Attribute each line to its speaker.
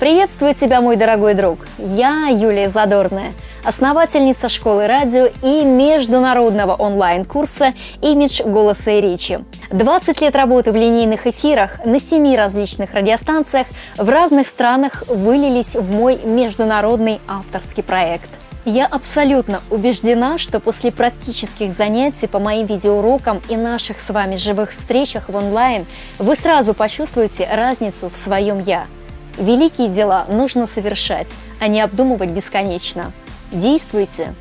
Speaker 1: Приветствую тебя, мой дорогой друг! Я Юлия Задорная, основательница школы радио и международного онлайн-курса «Имидж голоса и речи». 20 лет работы в линейных эфирах на семи различных радиостанциях в разных странах вылились в мой международный авторский проект. Я абсолютно убеждена, что после практических занятий по моим видеоурокам и наших с вами живых встречах в онлайн вы сразу почувствуете разницу в своем «я». Великие дела нужно совершать, а не обдумывать бесконечно. Действуйте!